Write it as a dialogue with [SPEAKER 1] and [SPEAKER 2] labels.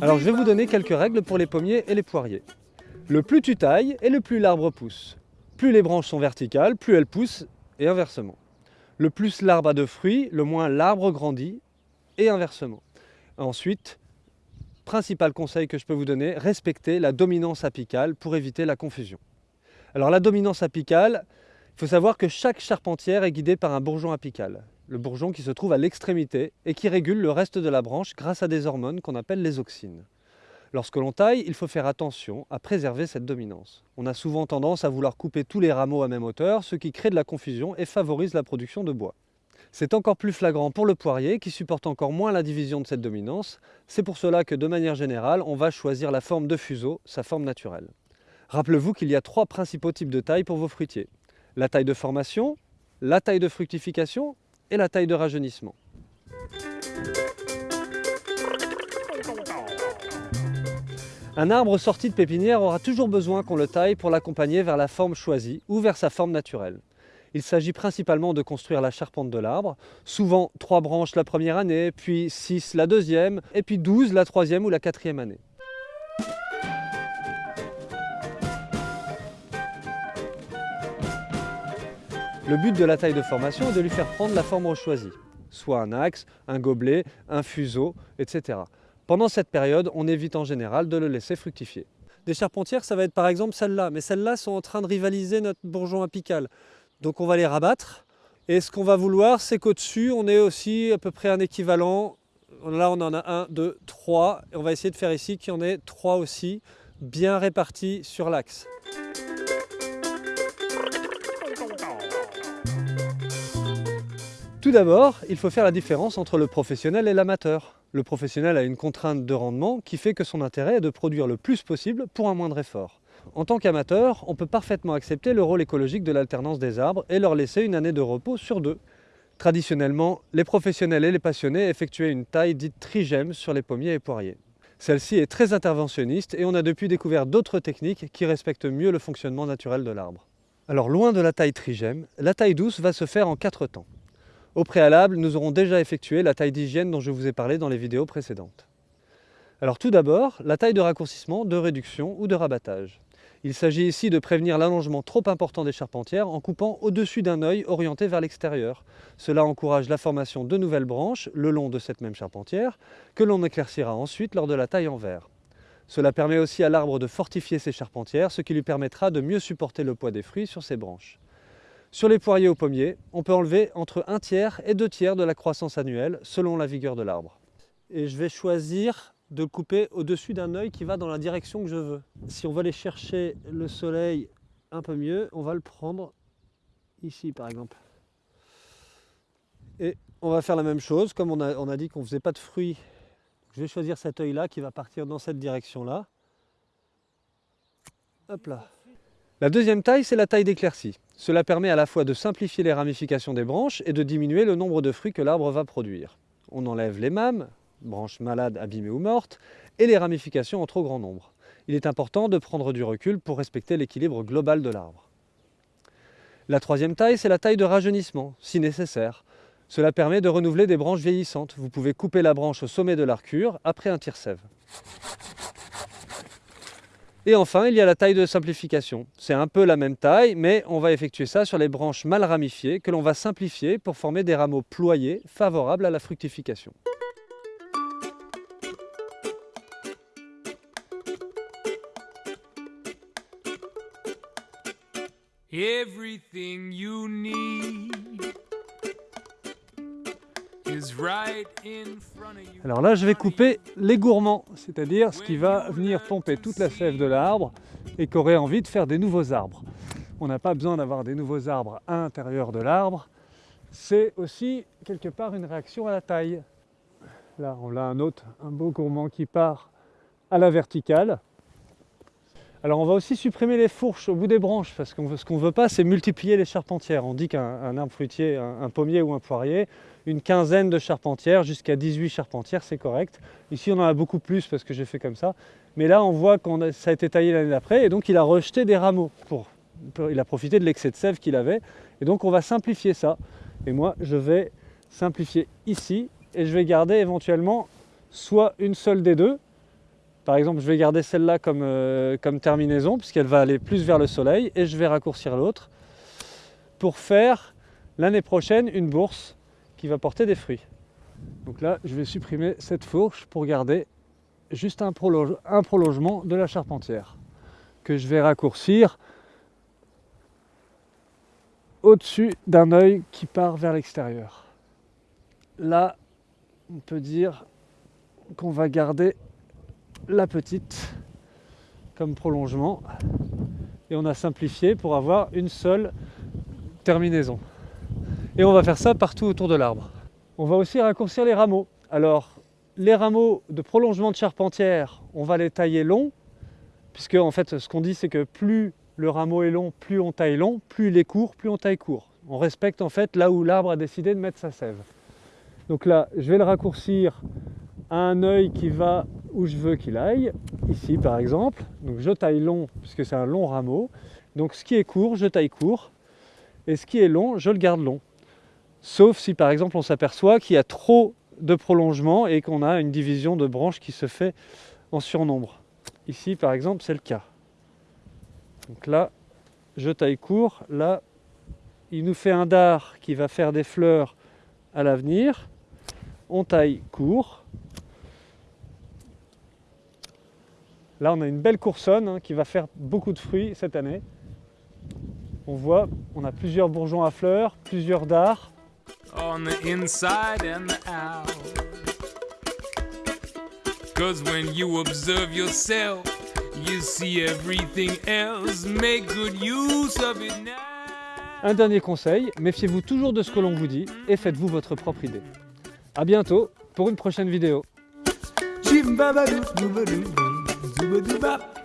[SPEAKER 1] Alors je vais vous donner quelques règles pour les pommiers et les poiriers. Le plus tu tailles et le plus l'arbre pousse. Plus les branches sont verticales, plus elles poussent et inversement. Le plus l'arbre a de fruits, le moins l'arbre grandit et inversement. Ensuite, principal conseil que je peux vous donner, respectez la dominance apicale pour éviter la confusion. Alors la dominance apicale, il faut savoir que chaque charpentière est guidée par un bourgeon apical. Le bourgeon qui se trouve à l'extrémité et qui régule le reste de la branche grâce à des hormones qu'on appelle les auxines. Lorsque l'on taille, il faut faire attention à préserver cette dominance. On a souvent tendance à vouloir couper tous les rameaux à même hauteur, ce qui crée de la confusion et favorise la production de bois. C'est encore plus flagrant pour le poirier qui supporte encore moins la division de cette dominance. C'est pour cela que de manière générale, on va choisir la forme de fuseau, sa forme naturelle. Rappelez-vous qu'il y a trois principaux types de taille pour vos fruitiers. La taille de formation, la taille de fructification et la taille de rajeunissement. Un arbre sorti de pépinière aura toujours besoin qu'on le taille pour l'accompagner vers la forme choisie ou vers sa forme naturelle. Il s'agit principalement de construire la charpente de l'arbre, souvent trois branches la première année, puis 6 la deuxième, et puis 12 la troisième ou la quatrième année. Le but de la taille de formation est de lui faire prendre la forme choisie, soit un axe, un gobelet, un fuseau, etc. Pendant cette période, on évite en général de le laisser fructifier. Des charpentières, ça va être par exemple celles-là, mais celles-là sont en train de rivaliser notre bourgeon apical. Donc on va les rabattre. Et ce qu'on va vouloir, c'est qu'au-dessus, on ait aussi à peu près un équivalent. Là, on en a un, deux, trois. Et on va essayer de faire ici qu'il y en ait trois aussi, bien répartis sur l'axe. Tout d'abord, il faut faire la différence entre le professionnel et l'amateur. Le professionnel a une contrainte de rendement qui fait que son intérêt est de produire le plus possible pour un moindre effort. En tant qu'amateur, on peut parfaitement accepter le rôle écologique de l'alternance des arbres et leur laisser une année de repos sur deux. Traditionnellement, les professionnels et les passionnés effectuaient une taille dite trigème sur les pommiers et poiriers. Celle-ci est très interventionniste et on a depuis découvert d'autres techniques qui respectent mieux le fonctionnement naturel de l'arbre. Alors loin de la taille trigème, la taille douce va se faire en quatre temps. Au préalable, nous aurons déjà effectué la taille d'hygiène dont je vous ai parlé dans les vidéos précédentes. Alors tout d'abord, la taille de raccourcissement, de réduction ou de rabattage. Il s'agit ici de prévenir l'allongement trop important des charpentières en coupant au-dessus d'un œil orienté vers l'extérieur. Cela encourage la formation de nouvelles branches le long de cette même charpentière que l'on éclaircira ensuite lors de la taille en verre. Cela permet aussi à l'arbre de fortifier ses charpentières, ce qui lui permettra de mieux supporter le poids des fruits sur ses branches. Sur les poiriers ou pommiers, on peut enlever entre un tiers et deux tiers de la croissance annuelle selon la vigueur de l'arbre. Et je vais choisir de le couper au-dessus d'un œil qui va dans la direction que je veux. Si on veut aller chercher le soleil un peu mieux, on va le prendre ici par exemple. Et on va faire la même chose, comme on a, on a dit qu'on ne faisait pas de fruits. Je vais choisir cet œil-là qui va partir dans cette direction-là. Hop là. La deuxième taille, c'est la taille d'éclaircie. Cela permet à la fois de simplifier les ramifications des branches et de diminuer le nombre de fruits que l'arbre va produire. On enlève les mâmes, branches malades, abîmées ou mortes, et les ramifications en trop grand nombre. Il est important de prendre du recul pour respecter l'équilibre global de l'arbre. La troisième taille, c'est la taille de rajeunissement, si nécessaire. Cela permet de renouveler des branches vieillissantes. Vous pouvez couper la branche au sommet de l'arcure après un tire-sève. Et enfin, il y a la taille de simplification. C'est un peu la même taille, mais on va effectuer ça sur les branches mal ramifiées que l'on va simplifier pour former des rameaux ployés favorables à la fructification. Everything you need alors là, je vais couper les gourmands, c'est-à-dire ce qui va venir pomper toute la sève de l'arbre et qui aurait envie de faire des nouveaux arbres. On n'a pas besoin d'avoir des nouveaux arbres à l'intérieur de l'arbre. C'est aussi quelque part une réaction à la taille. Là, on a un autre, un beau gourmand qui part à la verticale. Alors on va aussi supprimer les fourches au bout des branches parce que ce qu'on ne veut pas c'est multiplier les charpentières. On dit qu'un arbre fruitier, un, pommier ou un poirier, une quinzaine de charpentières jusqu'à 18 charpentières c'est correct. Ici on en a beaucoup plus parce que j'ai fait comme ça. Mais là on voit que ça a été taillé l'année d'après et donc il a rejeté des rameaux. Pour, il a profité de l'excès de sève qu'il avait et donc on va simplifier ça. Et moi je vais simplifier ici et je vais garder éventuellement soit une seule des deux par exemple, je vais garder celle-là comme, euh, comme terminaison puisqu'elle va aller plus vers le soleil et je vais raccourcir l'autre pour faire l'année prochaine une bourse qui va porter des fruits. Donc là, je vais supprimer cette fourche pour garder juste un, un prolongement de la charpentière que je vais raccourcir au-dessus d'un œil qui part vers l'extérieur. Là, on peut dire qu'on va garder la petite comme prolongement et on a simplifié pour avoir une seule terminaison. Et on va faire ça partout autour de l'arbre. On va aussi raccourcir les rameaux. Alors, les rameaux de prolongement de charpentière, on va les tailler longs, puisque en fait, ce qu'on dit, c'est que plus le rameau est long, plus on taille long, plus il est court, plus on taille court. On respecte en fait là où l'arbre a décidé de mettre sa sève. Donc là, je vais le raccourcir à un œil qui va où je veux qu'il aille, ici par exemple. Donc je taille long puisque c'est un long rameau. Donc ce qui est court, je taille court. Et ce qui est long, je le garde long. Sauf si par exemple on s'aperçoit qu'il y a trop de prolongement et qu'on a une division de branches qui se fait en surnombre. Ici par exemple c'est le cas. Donc là, je taille court. Là, il nous fait un dard qui va faire des fleurs à l'avenir. On taille court. Là, on a une belle coursonne hein, qui va faire beaucoup de fruits cette année. On voit, on a plusieurs bourgeons à fleurs, plusieurs dards. On the inside and the out. Cause when you observe yourself, you see everything else. Make good use of it now. Un dernier conseil, méfiez-vous toujours de ce que l'on vous dit et faites-vous votre propre idée. A bientôt pour une prochaine vidéo. Bop.